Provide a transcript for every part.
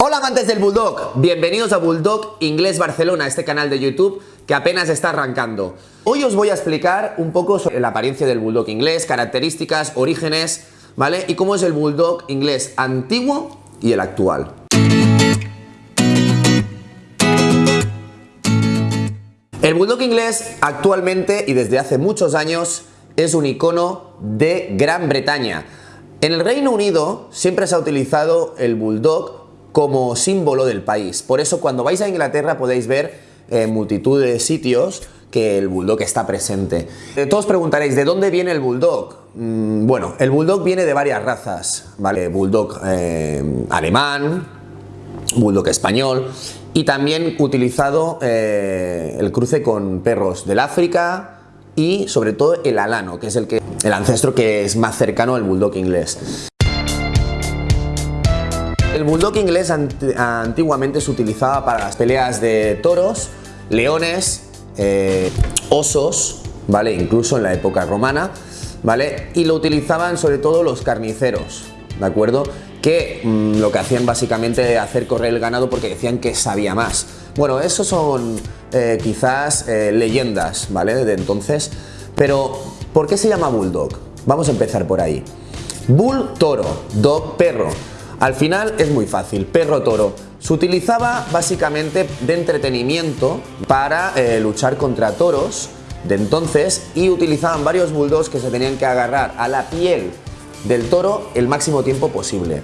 Hola amantes del Bulldog, bienvenidos a Bulldog Inglés Barcelona, este canal de YouTube que apenas está arrancando. Hoy os voy a explicar un poco sobre la apariencia del Bulldog inglés, características, orígenes, ¿vale? Y cómo es el Bulldog inglés antiguo y el actual. El Bulldog inglés actualmente y desde hace muchos años es un icono de Gran Bretaña. En el Reino Unido siempre se ha utilizado el Bulldog como símbolo del país. Por eso cuando vais a Inglaterra podéis ver en multitud de sitios que el Bulldog está presente. Eh, todos preguntaréis, ¿de dónde viene el Bulldog? Mm, bueno, el Bulldog viene de varias razas, ¿vale? Bulldog eh, alemán, Bulldog español y también utilizado eh, el cruce con perros del África y sobre todo el alano, que es el, que, el ancestro que es más cercano al Bulldog inglés. El bulldog inglés antiguamente se utilizaba para las peleas de toros, leones, eh, osos, ¿vale? Incluso en la época romana, ¿vale? Y lo utilizaban sobre todo los carniceros, ¿de acuerdo? Que mm, lo que hacían básicamente era hacer correr el ganado porque decían que sabía más. Bueno, eso son eh, quizás eh, leyendas, ¿vale? De entonces. Pero, ¿por qué se llama bulldog? Vamos a empezar por ahí. Bull, toro, dog, perro. Al final es muy fácil, perro-toro. Se utilizaba básicamente de entretenimiento para eh, luchar contra toros de entonces y utilizaban varios bulldogs que se tenían que agarrar a la piel del toro el máximo tiempo posible.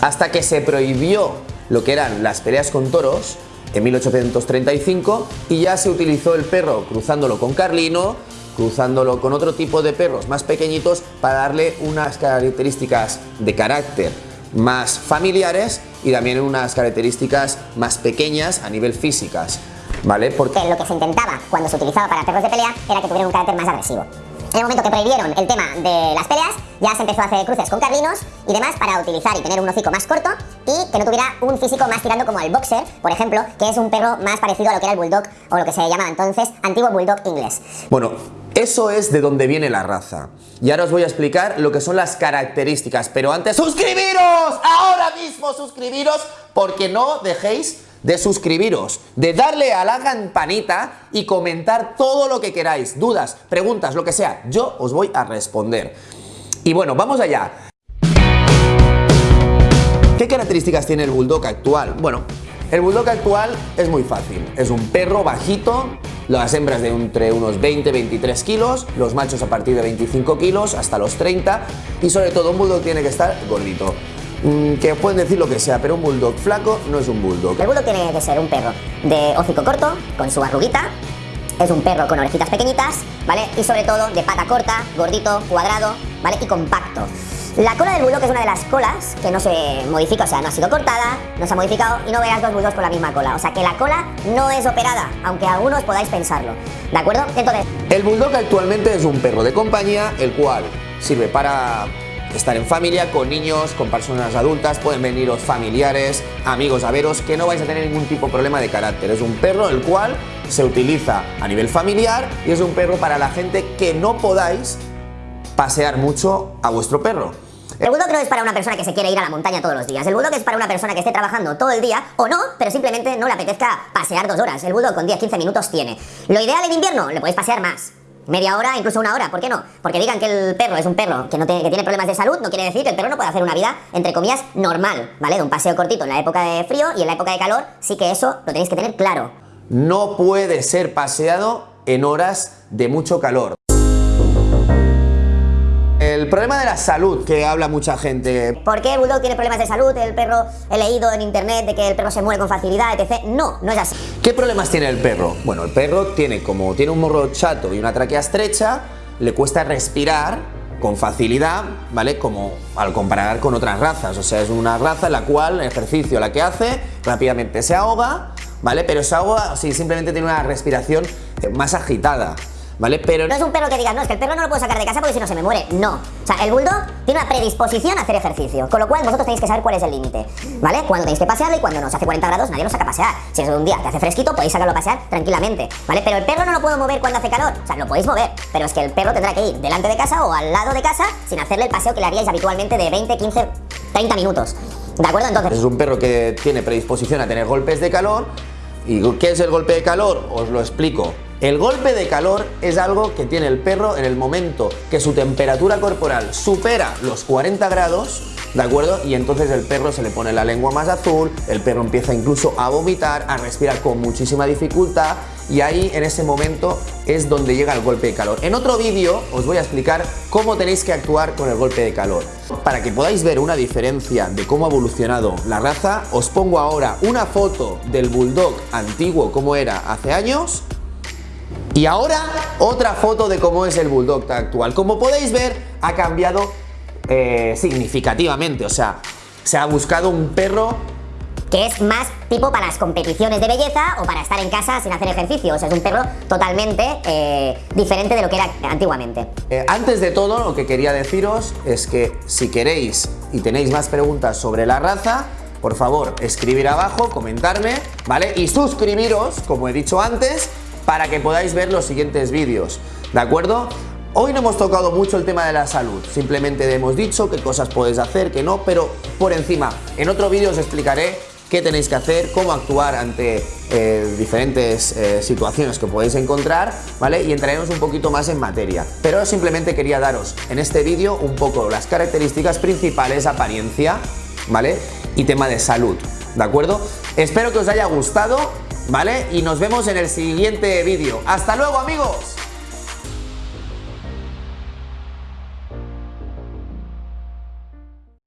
Hasta que se prohibió lo que eran las peleas con toros en 1835 y ya se utilizó el perro cruzándolo con carlino, cruzándolo con otro tipo de perros más pequeñitos para darle unas características de carácter más familiares y también unas características más pequeñas a nivel físicas, ¿vale? Porque lo que se intentaba cuando se utilizaba para perros de pelea era que tuvieran un carácter más agresivo. En el momento que prohibieron el tema de las peleas, ya se empezó a hacer cruces con carlinos y demás para utilizar y tener un hocico más corto y que no tuviera un físico más tirando como el boxer, por ejemplo, que es un perro más parecido a lo que era el bulldog o lo que se llamaba entonces antiguo bulldog inglés. Bueno, eso es de donde viene la raza. Y ahora os voy a explicar lo que son las características, pero antes ¡suscribiros! Ahora mismo suscribiros porque no dejéis de suscribiros, de darle a la campanita y comentar todo lo que queráis, dudas, preguntas, lo que sea, yo os voy a responder. Y bueno, vamos allá. ¿Qué características tiene el Bulldog actual? Bueno, el Bulldog actual es muy fácil, es un perro bajito, las hembras de entre unos 20-23 kilos, los machos a partir de 25 kilos hasta los 30 y sobre todo un Bulldog tiene que estar gordito. Mm, que pueden decir lo que sea, pero un bulldog flaco no es un bulldog. El bulldog tiene que ser un perro de hocico corto, con su arruguita, es un perro con orejitas pequeñitas, ¿vale? Y sobre todo de pata corta, gordito, cuadrado, ¿vale? Y compacto. La cola del bulldog es una de las colas que no se modifica, o sea, no ha sido cortada, no se ha modificado y no veas dos bulldogs con la misma cola. O sea, que la cola no es operada, aunque algunos podáis pensarlo. ¿De acuerdo? Entonces... El bulldog actualmente es un perro de compañía, el cual sirve para estar en familia, con niños, con personas adultas, pueden veniros familiares, amigos a veros, que no vais a tener ningún tipo de problema de carácter. Es un perro el cual se utiliza a nivel familiar y es un perro para la gente que no podáis pasear mucho a vuestro perro. El bulldog no es para una persona que se quiere ir a la montaña todos los días. El bulldog es para una persona que esté trabajando todo el día o no, pero simplemente no le apetezca pasear dos horas. El bulldog con 10-15 minutos tiene. Lo ideal en invierno, le podéis pasear más media hora, incluso una hora, ¿por qué no? Porque digan que el perro es un perro que, no tiene, que tiene problemas de salud, no quiere decir que el perro no pueda hacer una vida, entre comillas, normal, ¿vale? De un paseo cortito en la época de frío y en la época de calor, sí que eso lo tenéis que tener claro. No puede ser paseado en horas de mucho calor. El problema de la salud que habla mucha gente. ¿Por qué el bulldog tiene problemas de salud? El perro, he leído en internet de que el perro se muere con facilidad, etc. No, no es así. ¿Qué problemas tiene el perro? Bueno, el perro tiene como tiene un morro chato y una tráquea estrecha, le cuesta respirar con facilidad, ¿vale? Como al comparar con otras razas, o sea, es una raza en la cual el ejercicio la que hace rápidamente se ahoga, ¿vale? Pero se ahoga si simplemente tiene una respiración más agitada. ¿Vale? Pero no es un perro que digas, no, es que el perro no lo puedo sacar de casa porque si no se me muere. No. O sea, el bulldog tiene una predisposición a hacer ejercicio, con lo cual vosotros tenéis que saber cuál es el límite, ¿vale? Cuando tenéis que pasearlo y cuando no. Si hace 40 grados, nadie lo saca a pasear. Si es un día que hace fresquito, podéis sacarlo a pasear tranquilamente, ¿vale? Pero el perro no lo puedo mover cuando hace calor. O sea, lo podéis mover, pero es que el perro tendrá que ir delante de casa o al lado de casa sin hacerle el paseo que le haríais habitualmente de 20, 15, 30 minutos. ¿De acuerdo? Entonces... Es un perro que tiene predisposición a tener golpes de calor. ¿Y qué es el golpe de calor? Os lo explico. El golpe de calor es algo que tiene el perro en el momento que su temperatura corporal supera los 40 grados ¿de acuerdo? Y entonces el perro se le pone la lengua más azul, el perro empieza incluso a vomitar, a respirar con muchísima dificultad y ahí en ese momento es donde llega el golpe de calor. En otro vídeo os voy a explicar cómo tenéis que actuar con el golpe de calor. Para que podáis ver una diferencia de cómo ha evolucionado la raza, os pongo ahora una foto del Bulldog antiguo como era hace años y ahora otra foto de cómo es el Bulldog actual. Como podéis ver, ha cambiado eh, significativamente, o sea, se ha buscado un perro que es más tipo para las competiciones de belleza o para estar en casa sin hacer ejercicio. O sea, es un perro totalmente eh, diferente de lo que era antiguamente. Eh, antes de todo, lo que quería deciros es que si queréis y tenéis más preguntas sobre la raza, por favor, escribir abajo, comentarme, ¿vale? Y suscribiros, como he dicho antes, para que podáis ver los siguientes vídeos, ¿de acuerdo? Hoy no hemos tocado mucho el tema de la salud, simplemente hemos dicho qué cosas podéis hacer, qué no, pero por encima, en otro vídeo os explicaré qué tenéis que hacer, cómo actuar ante eh, diferentes eh, situaciones que podéis encontrar, ¿vale? Y entraremos un poquito más en materia. Pero simplemente quería daros en este vídeo un poco las características principales, apariencia, ¿vale? Y tema de salud, ¿de acuerdo? Espero que os haya gustado, ¿vale? Y nos vemos en el siguiente vídeo. ¡Hasta luego, amigos!